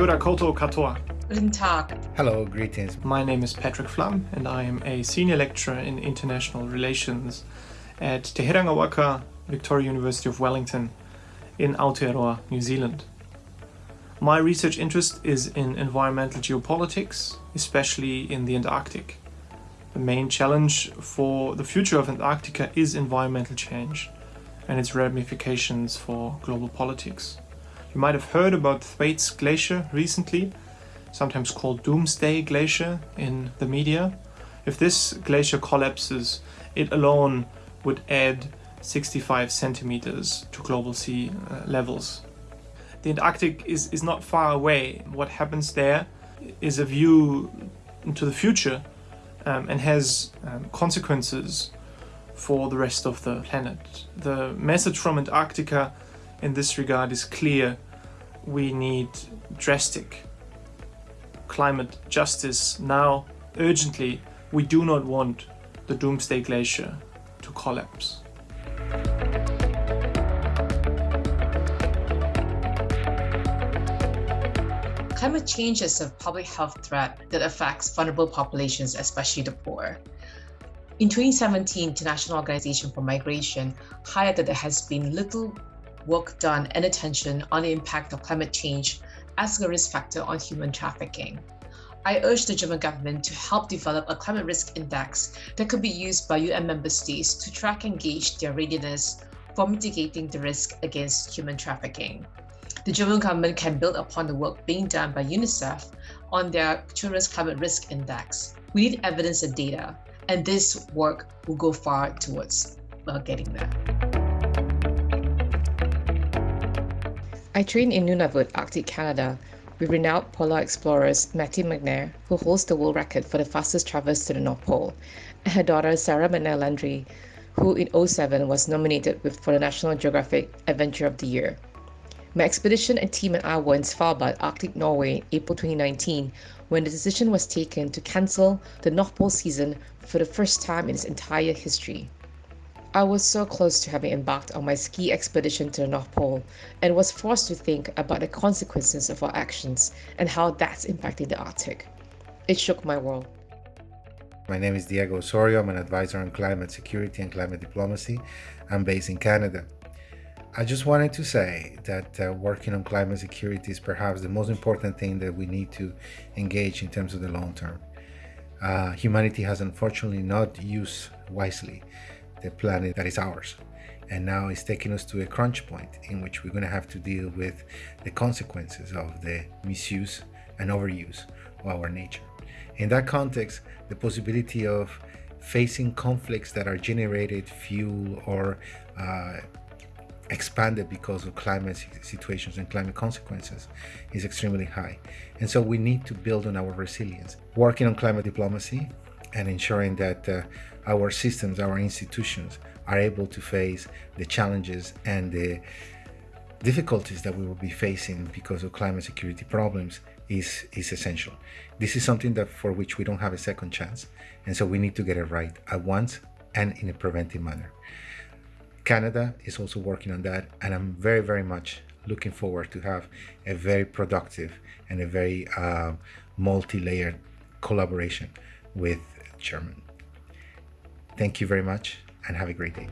Kia ora koutou katoa. Guten Tag. Hello, greetings. My name is Patrick Flamm and I am a senior lecturer in international relations at Te Herenga Waka, Victoria University of Wellington in Aotearoa, New Zealand. My research interest is in environmental geopolitics, especially in the Antarctic. The main challenge for the future of Antarctica is environmental change and its ramifications for global politics. You might have heard about Thwaites Glacier recently, sometimes called Doomsday Glacier in the media. If this glacier collapses, it alone would add 65 centimeters to global sea uh, levels. The Antarctic is, is not far away. What happens there is a view into the future um, and has um, consequences for the rest of the planet. The message from Antarctica in this regard is clear. We need drastic climate justice now, urgently. We do not want the Doomsday Glacier to collapse. Climate change is a public health threat that affects vulnerable populations, especially the poor. In 2017, the International Organization for Migration highlighted that there has been little work done and attention on the impact of climate change as a risk factor on human trafficking. I urge the German government to help develop a climate risk index that could be used by UN member states to track and gauge their readiness for mitigating the risk against human trafficking. The German government can build upon the work being done by UNICEF on their Children's Climate Risk Index. We need evidence and data, and this work will go far towards uh, getting there. I trained in Nunavut, Arctic Canada, with renowned polar explorers Matty McNair, who holds the world record for the fastest traverse to the North Pole, and her daughter Sarah McNair Landry, who in 07 was nominated for the National Geographic Adventure of the Year. My expedition and team and I were in Svalbard, Arctic Norway, April 2019, when the decision was taken to cancel the North Pole season for the first time in its entire history. I was so close to having embarked on my ski expedition to the North Pole and was forced to think about the consequences of our actions and how that's impacting the Arctic. It shook my world. My name is Diego Osorio. I'm an advisor on climate security and climate diplomacy. I'm based in Canada. I just wanted to say that uh, working on climate security is perhaps the most important thing that we need to engage in terms of the long term. Uh, humanity has unfortunately not used wisely the planet that is ours. And now it's taking us to a crunch point in which we're going to have to deal with the consequences of the misuse and overuse of our nature. In that context, the possibility of facing conflicts that are generated, fuel, or uh, expanded because of climate situations and climate consequences is extremely high. And so we need to build on our resilience, working on climate diplomacy and ensuring that uh, our systems, our institutions are able to face the challenges and the difficulties that we will be facing because of climate security problems is, is essential. This is something that for which we don't have a second chance. And so we need to get it right at once and in a preventive manner. Canada is also working on that, and I'm very, very much looking forward to have a very productive and a very uh, multi-layered collaboration with German. Thank you very much and have a great day.